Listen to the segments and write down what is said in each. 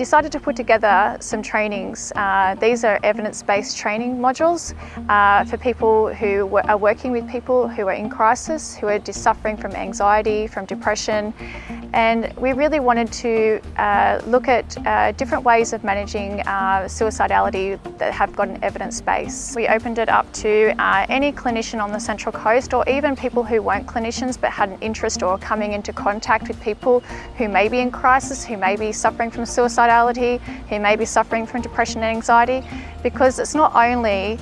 decided to put together some trainings. Uh, these are evidence-based training modules uh, for people who are working with people who are in crisis, who are suffering from anxiety, from depression, and we really wanted to uh, look at uh, different ways of managing uh, suicidality that have got an evidence base. We opened it up to uh, any clinician on the Central Coast or even people who weren't clinicians but had an interest or coming into contact with people who may be in crisis, who may be suffering from who may be suffering from depression and anxiety because it's not only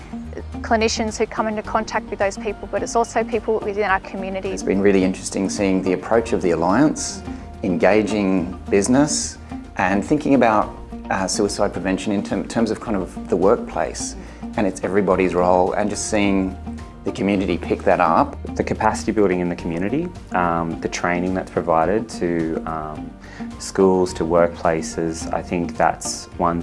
clinicians who come into contact with those people, but it's also people within our community. It's been really interesting seeing the approach of the Alliance, engaging business and thinking about uh, suicide prevention in term, terms of kind of the workplace and it's everybody's role and just seeing the community pick that up. The capacity building in the community, um, the training that's provided to um, schools, to workplaces, I think that's one,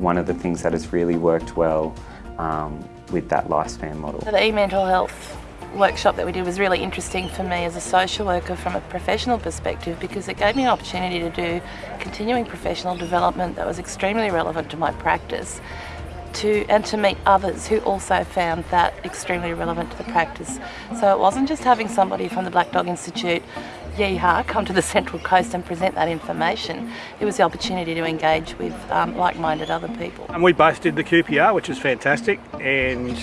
one of the things that has really worked well um, with that lifespan model. The e-mental health workshop that we did was really interesting for me as a social worker from a professional perspective because it gave me an opportunity to do continuing professional development that was extremely relevant to my practice to and to meet others who also found that extremely relevant to the practice. So it wasn't just having somebody from the Black Dog Institute yeehaw, come to the Central Coast and present that information. It was the opportunity to engage with um, like-minded other people. And we both did the QPR, which was fantastic, and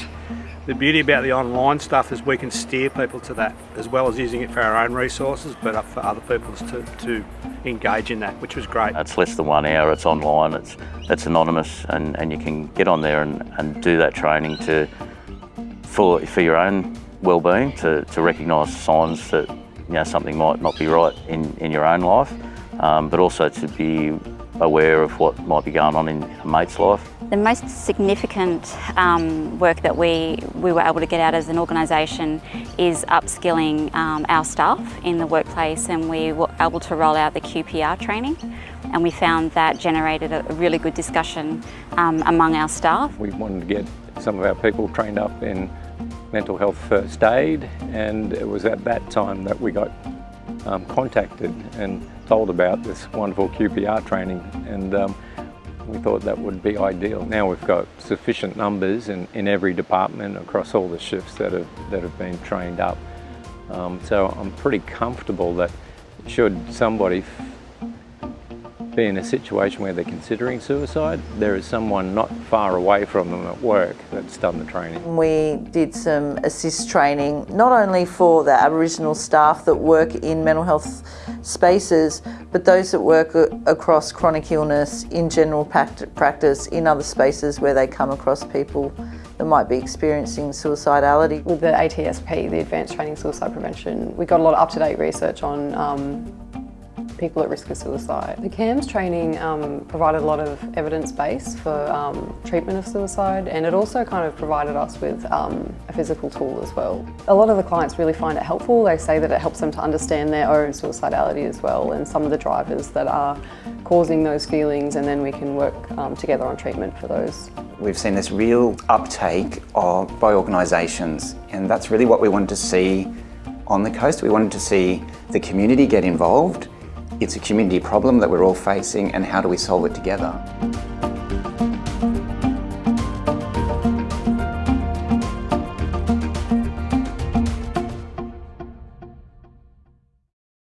the beauty about the online stuff is we can steer people to that, as well as using it for our own resources, but for other people to, to engage in that, which was great. It's less than one hour, it's online, it's, it's anonymous, and, and you can get on there and, and do that training to for, for your own well-being, to, to recognise signs that you know, something might not be right in, in your own life, um, but also to be aware of what might be going on in a mate's life. The most significant um, work that we, we were able to get out as an organisation is upskilling um, our staff in the workplace and we were able to roll out the QPR training and we found that generated a really good discussion um, among our staff. We wanted to get some of our people trained up in mental health first aid and it was at that time that we got um, contacted and told about this wonderful QPR training and um, we thought that would be ideal. Now we've got sufficient numbers in, in every department across all the shifts that have, that have been trained up. Um, so I'm pretty comfortable that should somebody be in a situation where they're considering suicide, there is someone not far away from them at work that's done the training. We did some ASIST training, not only for the Aboriginal staff that work in mental health spaces, but those that work across chronic illness, in general practice, in other spaces where they come across people that might be experiencing suicidality. With the ATSP, the Advanced Training Suicide Prevention, we got a lot of up-to-date research on um, people at risk of suicide. The CAMS training um, provided a lot of evidence base for um, treatment of suicide and it also kind of provided us with um, a physical tool as well. A lot of the clients really find it helpful. They say that it helps them to understand their own suicidality as well and some of the drivers that are causing those feelings and then we can work um, together on treatment for those. We've seen this real uptake of, by organisations and that's really what we wanted to see on the coast. We wanted to see the community get involved it's a community problem that we're all facing and how do we solve it together?